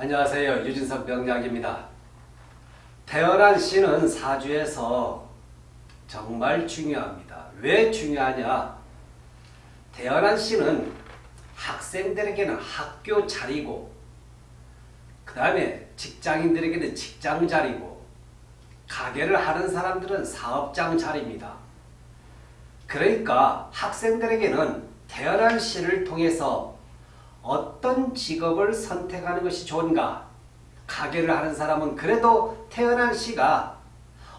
안녕하세요. 유진석 명약입니다. 태어난 시는 사주에서 정말 중요합니다. 왜 중요하냐? 태어난 시는 학생들에게는 학교 자리고 그 다음에 직장인들에게는 직장 자리고 가게를 하는 사람들은 사업장 자리입니다. 그러니까 학생들에게는 태어난 시를 통해서 어떤 직업을 선택하는 것이 좋은가? 가게를 하는 사람은 그래도 태어난 시가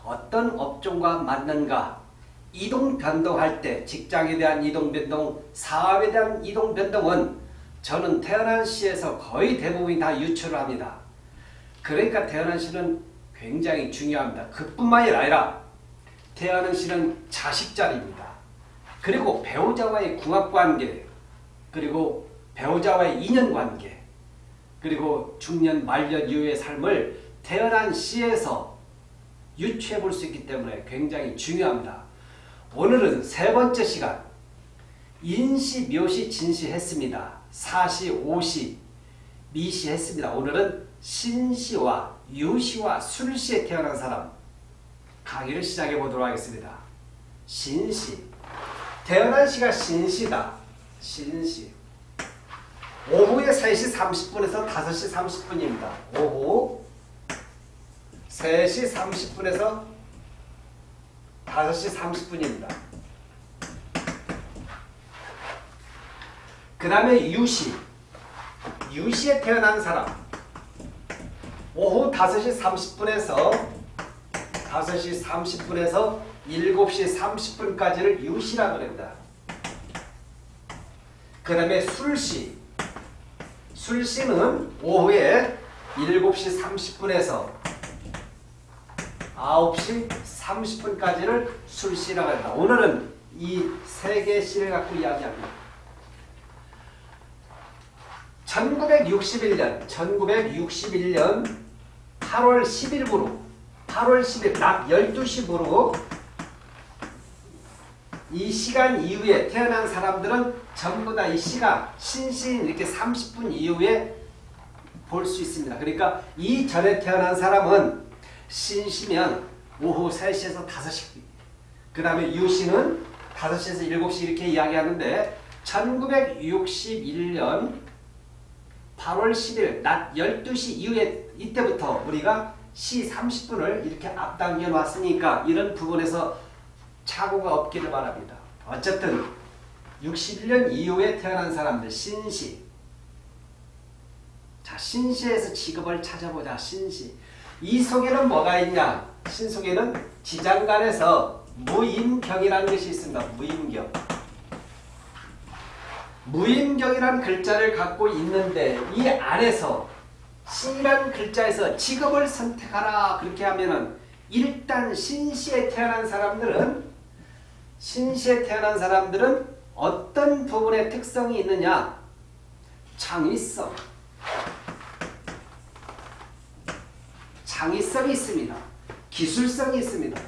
어떤 업종과 맞는가? 이동 변동할 때 직장에 대한 이동 변동, 사업에 대한 이동 변동은 저는 태어난 시에서 거의 대부분이 다 유출을 합니다. 그러니까 태어난 시는 굉장히 중요합니다. 그뿐만이 아니라 태어난 시는 자식 자리입니다. 그리고 배우자와의 궁합관계, 그리고 배우자와의 인연관계, 그리고 중년 말년 이후의 삶을 태어난 시에서 유추해 볼 수 있기 때문에 굉장히 중요합니다. 오늘은 세 번째 시간 인시, 묘시, 진시 했습니다. 사시, 오시, 미시 했습니다. 오늘은 신시와 유시와 술시에 태어난 사람 강의를 시작해 보도록 하겠습니다. 신시 태어난 시가 신시다. 신시 오후에 3시 30분에서 5시 30분입니다. 오후 3시 30분에서 5시 30분입니다. 그 다음에 유시 유시에 태어난 사람 오후 5시 30분에서 5시 30분에서 7시 30분까지를 유시라 그럽니다. 그 다음에 술시 술시는 오후에 7시 30분에서 9시 30분까지를 술시라고 합니다. 오늘은 이 세 개의 시를 갖고 이야기합니다. 1961년, 1961년 8월 10일부로 8월 10일 낮 12시부로 이 시간 이후에 태어난 사람들은 전부 다 이 시가 신신 이렇게 30분 이후에 볼 수 있습니다. 그러니까 이 전에 태어난 사람은 신시면 오후 3시에서 5시 그 다음에 유시는 5시에서 7시 이렇게 이야기하는데 1961년 8월 10일 낮 12시 이후에 이때부터 우리가 시 30분을 이렇게 앞당겨 놨으니까 이런 부분에서 착오가 없기를 바랍니다. 어쨌든 61년 이후에 태어난 사람들 신시. 자 신시에서 직업을 찾아보자 신시. 이 속에는 뭐가 있냐? 신 속에는 지장간에서 무인경이라는 것이 있습니다. 무인경. 무인경이라는 글자를 갖고 있는데 이 안에서 신이라는 글자에서 직업을 선택하라. 그렇게 하면은 일단 신시에 태어난 사람들은 신시에 태어난 사람들은 어떤 부분의 특성이 있느냐 창의성 창의성이 있습니다. 기술성이 있습니다.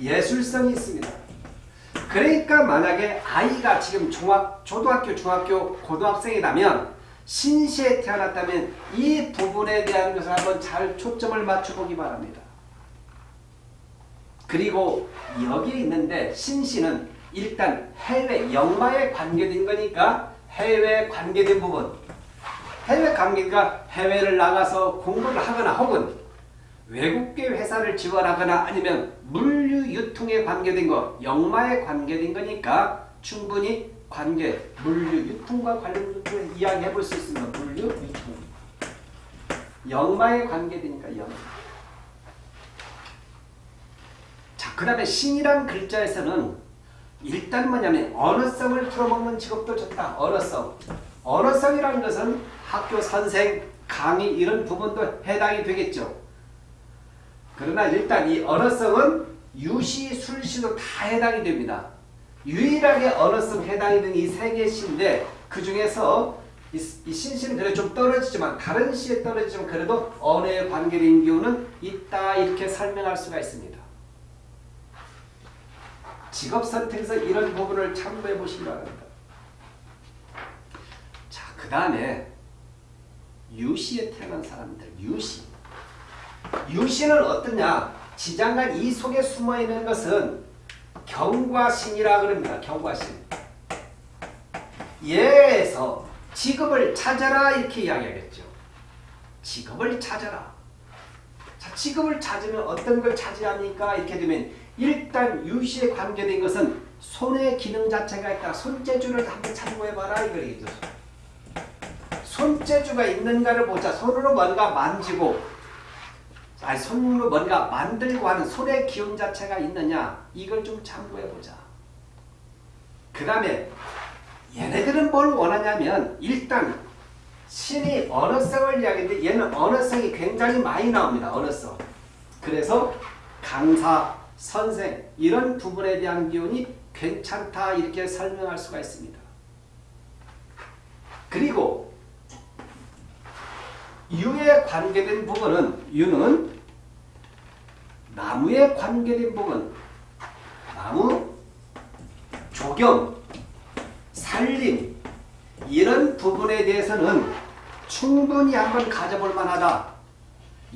예술성이 있습니다. 그러니까 만약에 아이가 지금 중학, 초등학교, 중학교, 고등학생이라면 신시에 태어났다면 이 부분에 대한 것을 한번 잘 초점을 맞춰보기 바랍니다. 그리고 여기에 있는데 신시는 일단 해외 영마에 관계된 거니까 해외 관계된 부분. 해외 관계가 해외를 나가서 공부를 하거나 혹은 외국계 회사를 지원하거나 아니면 물류 유통에 관계된 거 영마에 관계된 거니까 충분히 관계 물류 유통과 관련된 이야기해 볼 수 있습니다. 물류 유통. 영마에 관계되니까 영마 자, 그 다음에 신이란 글자에서는 일단 뭐냐면 언어성을 풀어먹는 직업도 좋다. 언어성. 언어성이라는 것은 학교 선생, 강의 이런 부분도 해당이 되겠죠. 그러나 일단 이 언어성은 유시, 술시도 다 해당이 됩니다. 유일하게 언어성 해당이 되는 이 세 개의 시인데 그 중에서 이, 이 신시는 그래도 좀 떨어지지만 다른 시에 떨어지지만 그래도 언어에 관계된 경우는 있다 이렇게 설명할 수가 있습니다. 직업 선택에서 이런 부분을 참고해 보시기 바랍니다. 자, 그 다음에 유시에 태어난 사람들 유시. 유시는 어떠냐? 지장간 이 속에 숨어 있는 것은 경과신이라 그럽니다. 경과신. 예에서 직업을 찾아라 이렇게 이야기하겠죠. 직업을 찾아라. 자, 직업을 찾으면 어떤 걸 찾으랍니까? 이렇게 되면 일단 유시에 관계된 것은 손의 기능 자체가 있다 손재주를 한번 참고해봐라 이거겠죠 손재주가 있는가를 보자. 손으로 뭔가 만지고 아니 손으로 뭔가 만들고 하는 손의 기운 자체가 있느냐 이걸 좀 참고해보자. 그 다음에 얘네들은 뭘 원하냐면 일단 신이 언어성을 이야기하는데 얘는 언어성이 굉장히 많이 나옵니다. 언어성. 그래서 강사, 선생 이런 부분에 대한 기운이 괜찮다 이렇게 설명할 수가 있습니다. 그리고 유에 관계된 부분은 유는 나무에 관계된 부분 나무, 조경, 살림 이런 부분에 대해서는 충분히 한번 가져볼 만하다.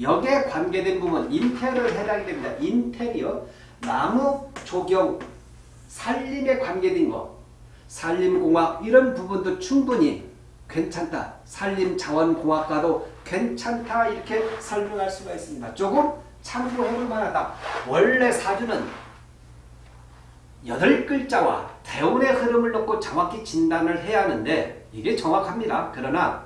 여기에 관계된 부분 인테리어를 해당이 됩니다. 인테리어, 나무, 조경, 살림에 관계된 거 산림공학 이런 부분도 충분히 괜찮다. 산림자원공학과도 괜찮다 이렇게 설명할 수가 있습니다. 조금 참고해볼 만하다. 원래 사주는 여덟 글자와 대운의 흐름을 놓고 정확히 진단을 해야 하는데 이게 정확합니다. 그러나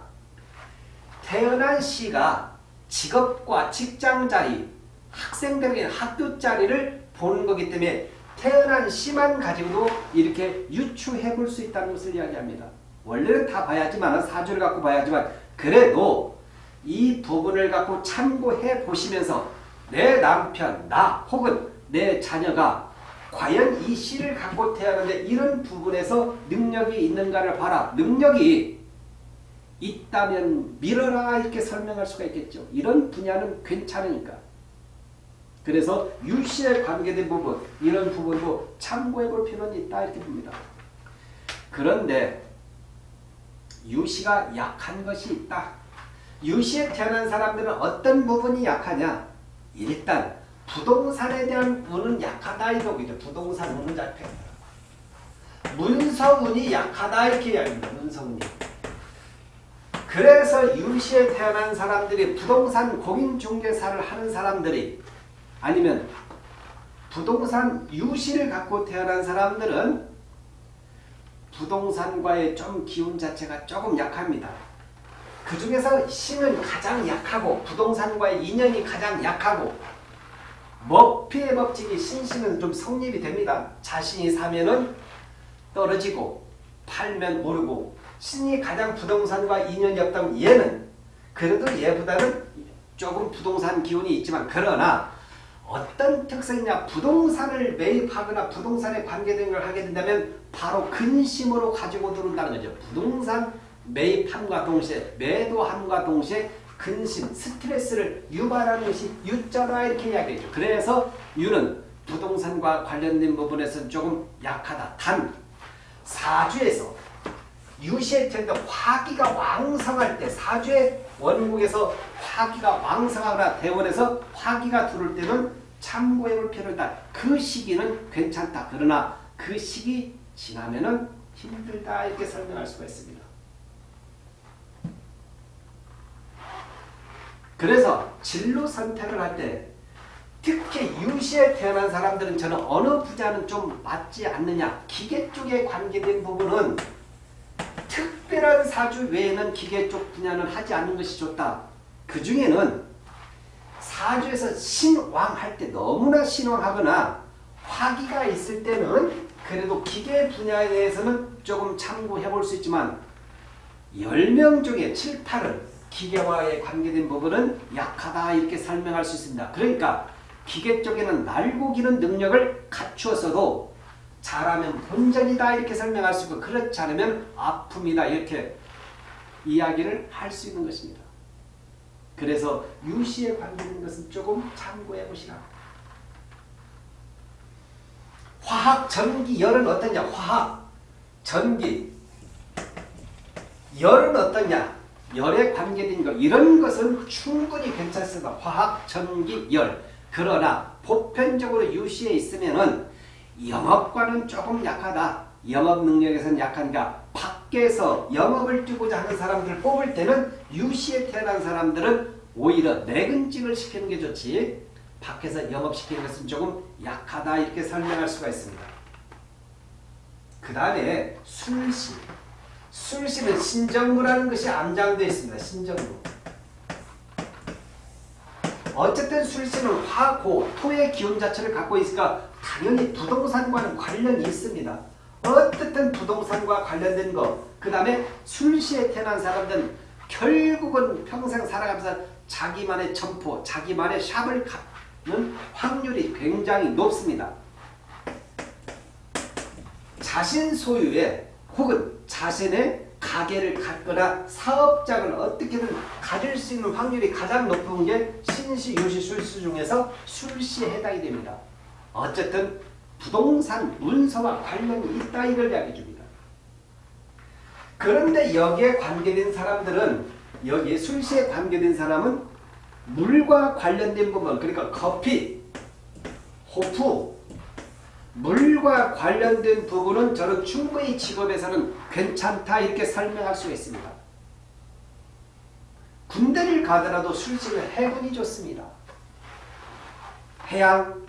태어난 시가 직업과 직장 자리, 학생들에게 학교 자리를 보는 거기 때문에 태어난 시만 가지고도 이렇게 유추해 볼 수 있다는 것을 이야기합니다. 원래는 다 봐야지만 사주를 갖고 봐야지만 그래도 이 부분을 갖고 참고해 보시면서 내 남편, 나 혹은 내 자녀가 과연 이 씨를 갖고 태어났는데 이런 부분에서 능력이 있는가를 봐라. 능력이 있다면 밀어라 이렇게 설명할 수가 있겠죠. 이런 분야는 괜찮으니까. 그래서 유씨에 관계된 부분 이런 부분도 참고해 볼 필요는 있다 이렇게 봅니다. 그런데 유씨가 약한 것이 있다. 유씨에 태어난 사람들은 어떤 부분이 약하냐? 일단 부동산에 대한 운은 약하다 이거죠. 부동산 운은 약해. 문서운이 약하다 이렇게 이야기합니다. 문서운이. 그래서 유시에 태어난 사람들이 부동산 공인중개사를 하는 사람들이 아니면 부동산 유시를 갖고 태어난 사람들은 부동산과의 좀 기운 자체가 조금 약합니다. 그 중에서 신은 가장 약하고 부동산과의 인연이 가장 약하고 머피의 법칙이 신신은 좀 성립이 됩니다. 자신이 사면은 떨어지고 팔면 오르고 신이 가장 부동산과 인연이 없다면 얘는 그래도 얘보다는 조금 부동산 기운이 있지만 그러나 어떤 특성이냐 부동산을 매입하거나 부동산에 관계된 걸 하게 된다면 바로 근심으로 가지고 들어온다는 거죠. 부동산 매입함과 동시에 매도함과 동시에 근심, 스트레스를 유발하는 것이 유자라 이렇게 이야기했죠. 그래서 유는 부동산과 관련된 부분에서 조금 약하다. 단 사주에서 유시의 텐데 화기가 왕성할 때 사주의 원국에서 화기가 왕성하거나 대원에서 화기가 들어올 때는 참고해볼 필요가 있다. 그 시기는 괜찮다. 그러나 그 시기 지나면은 힘들다 이렇게 설명할 수가 있습니다. 그래서 진로 선택을 할 때 특히 유시에 태어난 사람들은 저는 어느 부자는 좀 맞지 않느냐 기계 쪽에 관계된 부분은 특별한 사주 외에는 기계 쪽 분야는 하지 않는 것이 좋다. 그 중에는 사주에서 신왕 할 때 너무나 신왕하거나 화기가 있을 때는 그래도 기계 분야에 대해서는 조금 참고해 볼 수 있지만 10명 중에 7, 8은 기계와의 관계된 부분은 약하다 이렇게 설명할 수 있습니다. 그러니까 기계 쪽에는 날고 기는 능력을 갖추었어도 잘하면 본전이다 이렇게 설명할 수 있고 그렇지 않으면 아픔이다 이렇게 이야기를 할 수 있는 것입니다. 그래서 유시에 관계된 것은 조금 참고해 보시라. 화학, 전기, 열은 어떠냐? 화학, 전기, 열은 어떠냐? 열에 관계된 것 이런 것은 충분히 괜찮습니다. 화학, 전기, 열. 그러나 보편적으로 유시에 있으면은 영업과는 조금 약하다. 영업 능력에서는 약한가. 밖에서 영업을 뛰고자 하는 사람들 뽑을 때는 유시에 태어난 사람들은 오히려 내근직을 시키는 게 좋지. 밖에서 영업시키는 것은 조금 약하다 이렇게 설명할 수가 있습니다. 그 다음에 술시. 술시는 신정무라는 것이 암장되어 있습니다. 신정무. 어쨌든 술시는 화고, 토의 기운 자체를 갖고 있으니까 당연히 부동산과는 관련이 있습니다. 어쨌든 부동산과 관련된 거, 그 다음에 술시에 태어난 사람들은 결국은 평생 살아가면서 자기만의 점포, 자기만의 샵을 갖는 확률이 굉장히 높습니다. 자신 소유의 혹은 자신의 가게를 갖거나 사업장을 어떻게든 가질 수 있는 확률이 가장 높은 게 신시, 유시, 술시 중에서 술시에 해당이 됩니다. 어쨌든 부동산, 문서와 관련이 있다 이걸 이야기해 줍니다. 그런데 여기에 관계된 사람들은 여기에 술시에 관계된 사람은 물과 관련된 부분 그러니까 커피, 호프, 물과 관련된 부분은 저는 충분히 직업에서는 괜찮다 이렇게 설명할 수 있습니다. 군대를 가더라도 술집은 해군이 좋습니다. 해양,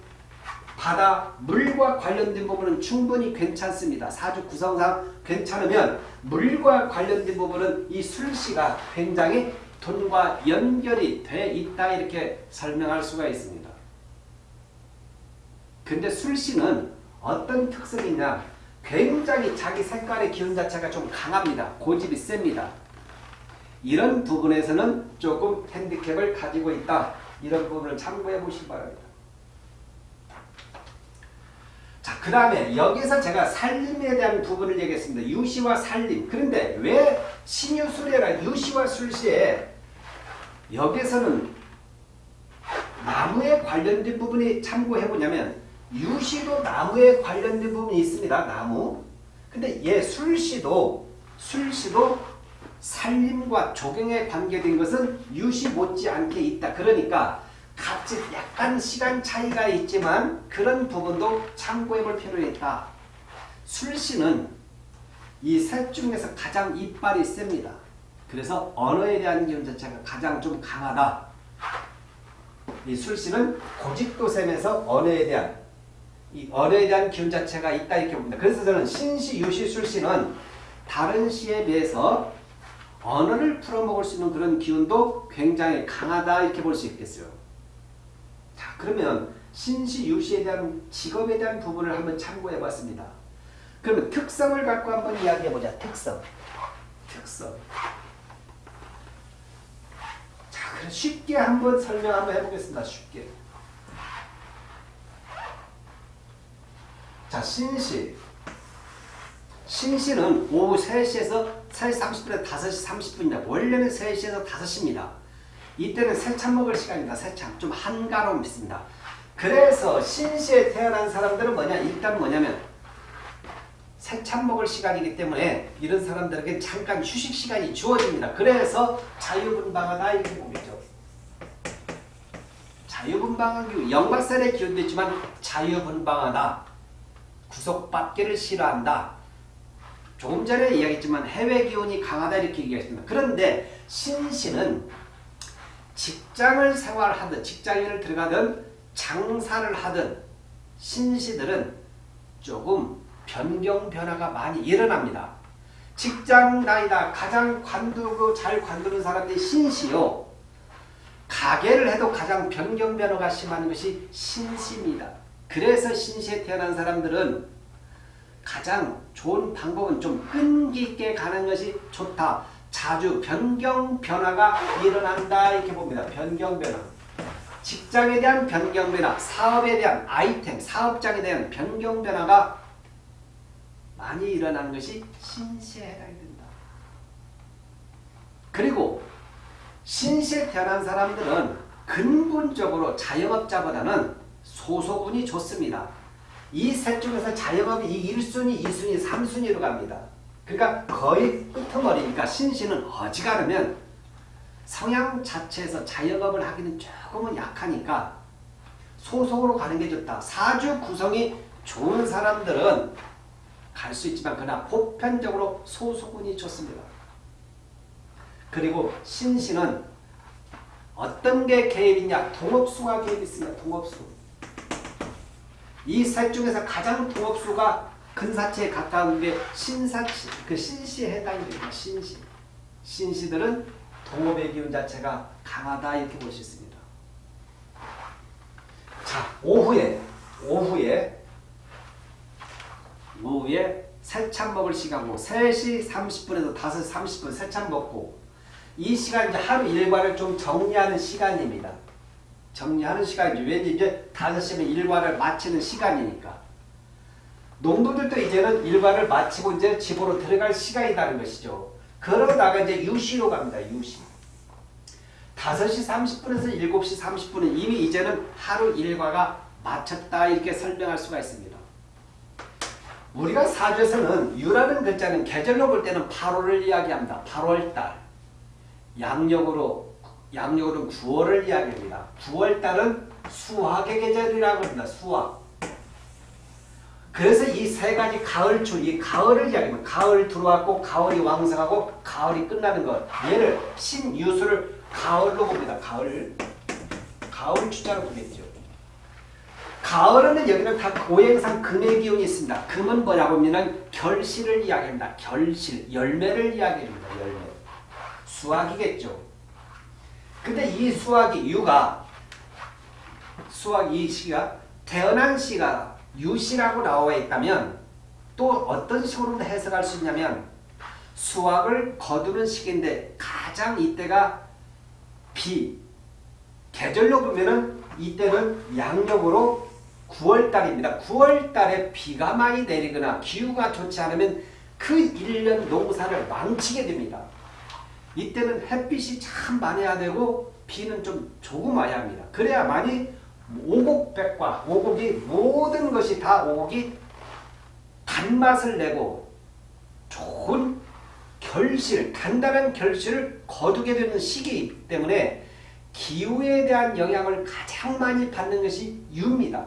바다, 물과 관련된 부분은 충분히 괜찮습니다. 사주 구성상 괜찮으면 물과 관련된 부분은 이 술시가 굉장히 돈과 연결이 돼 있다 이렇게 설명할 수가 있습니다. 근데 술시는 어떤 특성이 있냐 굉장히 자기 색깔의 기운 자체가 좀 강합니다. 고집이 셉니다. 이런 부분에서는 조금 핸디캡을 가지고 있다. 이런 부분을 참고해 보시기 바랍니다. 자, 그 다음에 여기서 제가 살림에 대한 부분을 얘기했습니다. 유시와 살림. 그런데 왜 신유술이라 유시와 술시에 여기서는 나무에 관련된 부분이 참고해 보냐면 유시도 나무에 관련된 부분이 있습니다. 나무. 근데 얘 술시도 술시도 살림과 조경에 관계된 것은 유시 못지않게 있다. 그러니까 같이 약간 시간 차이가 있지만 그런 부분도 참고해 볼 필요가 있다. 술시는 이 셋 중에서 가장 이빨이 셉니다. 그래서 언어에 대한 기운 자체가 가장 좀 강하다. 이 술시는 고집도 셈에서 언어에 대한 이 언어에 대한 기운 자체가 있다 이렇게 봅니다. 그래서 저는 신시, 유시, 술시는 다른 시에 비해서 언어를 풀어먹을 수 있는 그런 기운도 굉장히 강하다 이렇게 볼 수 있겠어요. 자 그러면 신시, 유시에 대한 직업에 대한 부분을 한번 참고해 봤습니다. 그러면 특성을 갖고 한번 이야기해 보자. 특성. 특성. 자, 그럼 쉽게 한번 설명 한번 해보겠습니다. 쉽게. 자, 신시. 신시는 오후 3시에서 3시 30분에서 5시 30분이다. 원래는 3시에서 5시입니다. 이때는 새참 먹을 시간입니다. 새참. 좀 한가로움 있습니다. 그래서 신시에 태어난 사람들은 뭐냐? 일단 뭐냐면 새참 먹을 시간이기 때문에 이런 사람들에게 잠깐 휴식 시간이 주어집니다. 그래서 자유분방하다 이렇게 보겠죠. 자유분방한 기운, 영박살의 기운도 있지만 자유분방하다. 구속받기를 싫어한다. 조금 전에 이야기했지만 해외 기운이 강하다 이렇게 얘기했습니다. 그런데 신시는 직장을 생활하든 직장인을 들어가든 장사를 하든 신시들은 조금 변경 변화가 많이 일어납니다. 직장 다니다 가장 관두고 잘 관두는 사람들이 신시요. 가게를 해도 가장 변경 변화가 심한 것이 신시입니다. 그래서 신시에 태어난 사람들은 가장 좋은 방법은 좀 끈기 있게 가는 것이 좋다. 자주 변경 변화가 일어난다 이렇게 봅니다. 변경 변화. 직장에 대한 변경 변화, 사업에 대한 아이템, 사업장에 대한 변경 변화가 많이 일어나는 것이 신시에 해당이 된다. 그리고 신시에 태어난 사람들은 근본적으로 자영업자보다는 소속운이 좋습니다. 이 셋 중에서 자영업이 1순위, 2순위, 3순위로 갑니다. 그러니까 거의 끄트머리니까 신시는 어지간하면 성향 자체에서 자영업을 하기는 조금은 약하니까 소속으로 가는 게 좋다. 사주 구성이 좋은 사람들은 갈 수 있지만 그러나 보편적으로 소속운이 좋습니다. 그리고 신신은 어떤 게 개입이냐? 동업수가 개입이 있습니다. 동업수. 이 셋 중에서 가장 동업수가 근사체에 가까운 게 신사치, 그 신시에 해당이 됩니다. 신시. 신시들은 동업의 기운 자체가 강하다 이렇게 볼 수 있습니다. 자, 오후에, 오후에, 오후에 새참 먹을 시간고 3시 30분에서 5시 30분 새참 먹고 이 시간 이제 하루 일과를 좀 정리하는 시간입니다. 정리하는 시간이죠. 왠지 이제 5시면 일과를 마치는 시간이니까. 농부들도 이제는 일과를 마치고 이제 집으로 들어갈 시간이라는 것이죠. 그러다가 이제 유시로 갑니다. 유시. 5시 30분에서 7시 30분은 이미 이제는 하루 일과가 마쳤다 이렇게 설명할 수가 있습니다. 우리가 사주에서는 유라는 글자는 계절로 볼 때는 8월을 이야기합니다. 8월달. 양력으로 양력으로는 9월을 이야기합니다. 9월달은 수학의 계절이라고 합니다. 수학. 그래서 이 세 가지 가을출, 이 가을을 이야기합니다. 가을 들어왔고 가을이 왕성하고 가을이 끝나는 것. 얘를 신유수를 가을로 봅니다. 가을. 가을 주자로 보겠죠. 가을은 여기는 다 고행상 금의 기운이 있습니다. 금은 뭐냐고 하면 결실을 이야기합니다. 결실, 열매를 이야기합니다. 열매. 수학이겠죠. 근데 이 수학이 유가 수학 이 시가 태어난 시가 유시라고 나와 있다면 또 어떤 식으로 해석할 수 있냐면 수학을 거두는 시기인데 가장 이때가 비 계절로 보면은 이때는 양력으로 9월달입니다. 9월달에 비가 많이 내리거나 기후가 좋지 않으면 그 1년 농사를 망치게 됩니다. 이때는 햇빛이 참 많아야 되고 비는 좀 조금 와야 합니다. 그래야만이 오곡백과 오곡이 모든 것이 다 오곡이 단맛을 내고 좋은 결실, 단단한 결실을 거두게 되는 시기이기 때문에 기후에 대한 영향을 가장 많이 받는 것이 유입니다.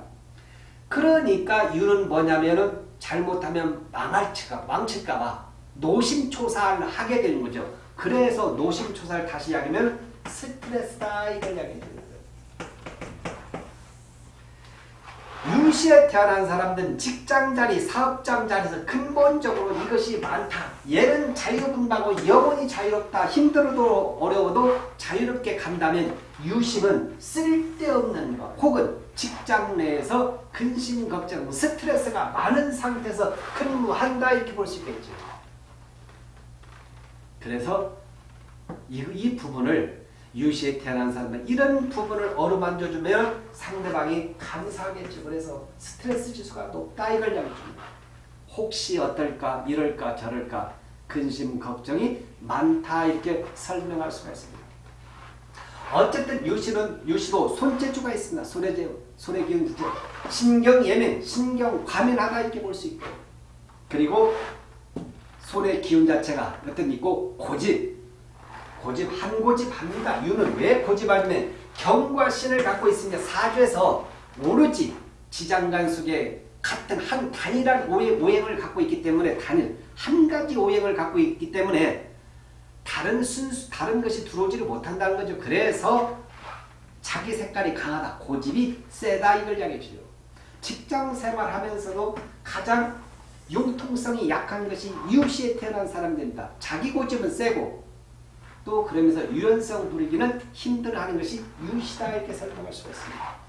그러니까 유는 뭐냐면은 잘못하면 망할까 망칠까봐 노심초사를 하게 되는 거죠. 그래서 노심초사를 다시 이야기하면 스트레스 다 이걸 이야기해줍니다. 유시에 태어난 사람들은 직장자리, 사업장자리에서 근본적으로 이것이 많다. 얘는 자유분다고 영원히 자유롭다. 힘들어도 어려워도 자유롭게 간다면 유시는 쓸데없는 것 혹은 직장 내에서 근심, 걱정, 스트레스가 많은 상태에서 근무한다 이렇게 볼 수 있겠죠. 그래서 이, 이 부분을 유시에 태어난 사람은 이런 부분을 어루만져 주면 상대방이 감사하겠죠. 그래서 스트레스 지수가 높다 이걸 이야기합니다. 혹시 어떨까 이럴까 저럴까 근심 걱정이 많다 이렇게 설명할 수가 있습니다. 어쨌든 유시는 유시도 손재주가 있습니다. 손의 재 손의 기운 주죠. 신경 예민, 신경 과민하다 이렇게 볼 수 있고 그리고 손의 기운 자체가 어떤 있고 고집 고집 한 고집합니다. 유는 왜 고집하냐면 경과 신을 갖고 있으며 사주에서 오로지 지장간숙의 같은 한 단일한 오행, 오행을 갖고 있기 때문에 단일 한 가지 오행을 갖고 있기 때문에 다른 순수 다른 것이 들어오지를 못한다는 거죠. 그래서 자기 색깔이 강하다. 고집이 세다 이걸 이야기해줘요. 직장 생활하면서도 가장 융통성이 약한 것이 유시에 태어난 사람들입니다. 자기 고집은 세고 또 그러면서 유연성 부리기는 힘들어하는 것이 유시다 이렇게 설명할 수가 있습니다.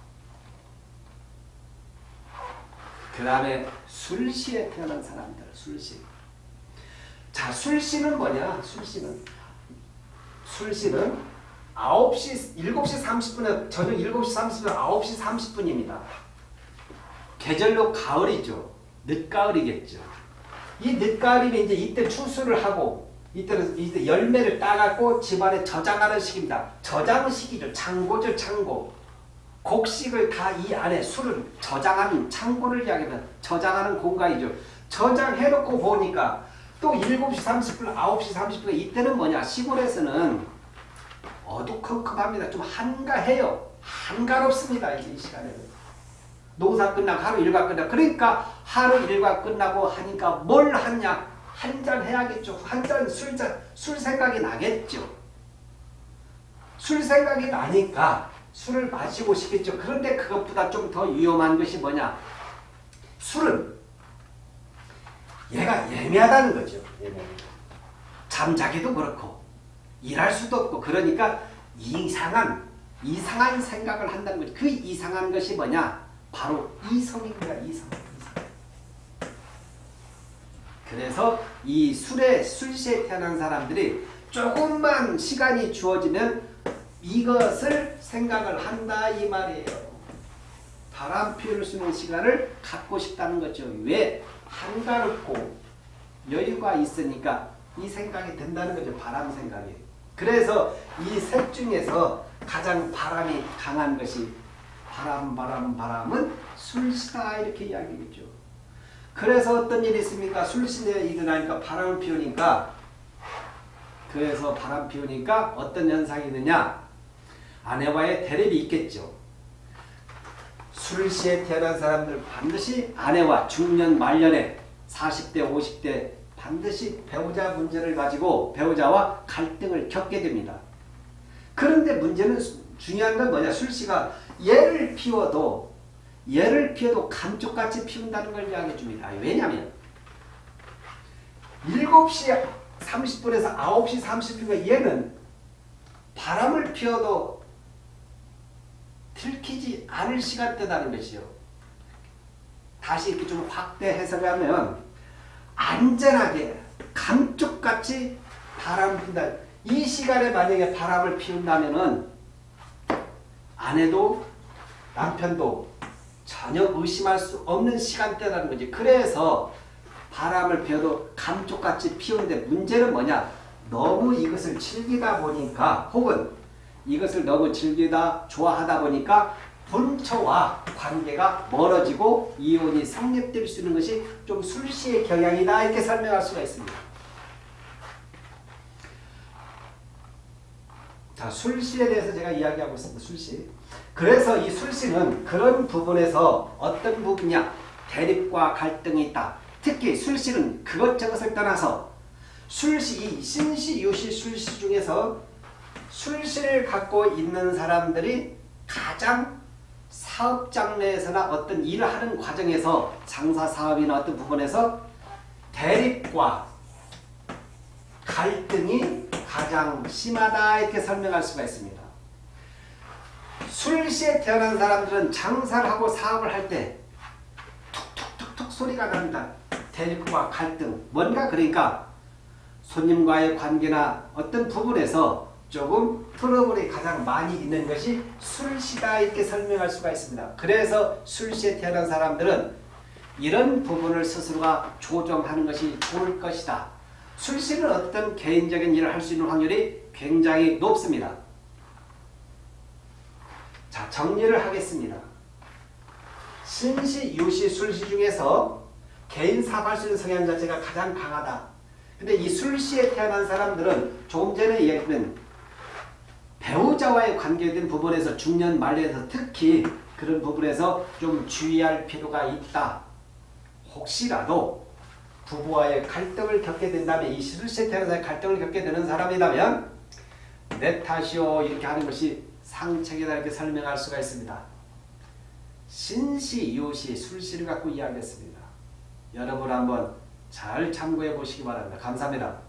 그 다음에 술시에 태어난 사람들 술시 자 술시는 뭐냐 술시는 술시는 9시 7시 30분에 저녁 7시 30분 9시 30분입니다. 계절로 가을이죠. 늦가을이겠죠. 이 늦가을이면 이제 이때 추수를 하고 이때는 이때 열매를 따갖고 집안에 저장하는 시기입니다. 저장 시기죠. 창고죠, 창고. 곡식을 다 이 안에 술을 저장하는 창고를 이야기하면 저장하는 공간이죠. 저장해놓고 보니까 또 7시 30분, 9시 30분 이때는 뭐냐? 시골에서는 어두컴컴합니다. 좀 한가해요. 한가롭습니다. 이제 이 시간에는. 농사 끝나고 하루 일과 끝나고 그러니까 하루 일과 끝나고 하니까 뭘 하냐 한 잔 해야겠죠. 한 잔 술잔 술 생각이 나겠죠. 술 생각이 나니까 술을 마시고 싶겠죠. 그런데 그것보다 좀 더 위험한 것이 뭐냐? 술은 얘가 예매하다는 거죠. 잠자기도 그렇고 일할 수도 없고 그러니까 이상한 이상한 생각을 한다는 거죠. 그 이상한 것이 뭐냐? 바로 이 성입니다. 이성. 이성. 그래서 이 술에 술시에 태어난 사람들이 조금만 시간이 주어지면 이것을 생각을 한다 이 말이에요. 바람 피울 수 있는 시간을 갖고 싶다는 거죠. 왜? 한가롭고 여유가 있으니까 이 생각이 든다는 거죠. 바람 생각이. 그래서 이 셋 중에서 가장 바람이 강한 것이 바람 바람 바람은 술시다 이렇게 이야기겠죠. 그래서 어떤 일이 있습니까? 술시에 일어나니까 바람을 피우니까 그래서 바람 피우니까 어떤 현상이 있느냐? 아내와의 대립이 있겠죠. 술시에 태어난 사람들 반드시 아내와 중년 말년에 40대 50대 반드시 배우자 문제를 가지고 배우자와 갈등을 겪게 됩니다. 그런데 문제는 중요한 건 뭐냐 술시가 얘를 피워도 얘를 피워도 감쪽같이 피운다는 걸 이야기해 줍니다. 왜냐하면 7시 30분에서 9시 30분에 얘는 바람을 피워도 들키지 않을 시간대라는 것이요. 다시 이렇게 좀 확대 해석하면 안전하게 감쪽같이 바람 핀다. 이 시간에 만약에 바람을 피운다면은 아내도 남편도 전혀 의심할 수 없는 시간대라는 거지. 그래서 바람을 피워도 감쪽같이 피우는데 문제는 뭐냐? 너무 이것을 즐기다 보니까 혹은 이것을 너무 즐기다 좋아하다 보니까 본처와 관계가 멀어지고 이혼이 성립될 수 있는 것이 좀 술시의 경향이다 이렇게 설명할 수가 있습니다. 자, 술시에 대해서 제가 이야기하고 있습니다. 술시. 그래서 이 술시는 그런 부분에서 어떤 부분이냐? 대립과 갈등이 있다. 특히 술시는 그것저것을 떠나서 술시, 이 신시, 유시, 술시 중에서 술시를 갖고 있는 사람들이 가장 사업 장르에서나 어떤 일을 하는 과정에서 장사 사업이나 어떤 부분에서 대립과 갈등이 가장 심하다 이렇게 설명할 수가 있습니다. 술시에 태어난 사람들은 장사를 하고 사업을 할 때 툭툭툭툭 소리가 난다. 대립과 갈등. 뭔가 그러니까 손님과의 관계나 어떤 부분에서 조금 트러블이 가장 많이 있는 것이 술시다 이렇게 설명할 수가 있습니다. 그래서 술시에 태어난 사람들은 이런 부분을 스스로가 조정하는 것이 좋을 것이다. 술시는 어떤 개인적인 일을 할 수 있는 확률이 굉장히 높습니다. 자 정리를 하겠습니다. 신시, 유시, 술시 중에서 개인 사업할 수 있는 성향 자체가 가장 강하다. 근데 이 술시에 태어난 사람들은 조금 전에 이야기했던 배우자와의 관계된 부분에서 중년 말년에서 특히 그런 부분에서 좀 주의할 필요가 있다. 혹시라도 부부와의 갈등을 겪게 된다면 이 술시에 태어난 갈등을 겪게 되는 사람이라면 내 탓이요 이렇게 하는 것이 상책이다 이렇게 설명할 수가 있습니다. 신시, 유시, 술시를 갖고 이야기했습니다. 여러분 한번 잘 참고해 보시기 바랍니다. 감사합니다.